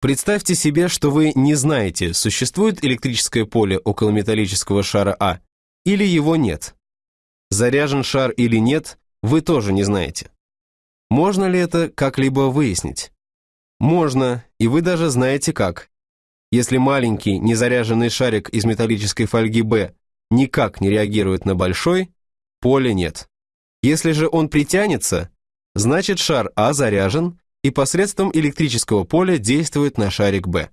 Представьте себе, что вы не знаете, существует электрическое поле около металлического шара А или его нет. Заряжен шар или нет, вы тоже не знаете. Можно ли это как-либо выяснить? Можно, и вы даже знаете как. Если маленький незаряженный шарик из металлической фольги Б никак не реагирует на большой, поля нет. Если же он притянется, значит шар А заряжен и посредством электрического поля действует на шарик Б.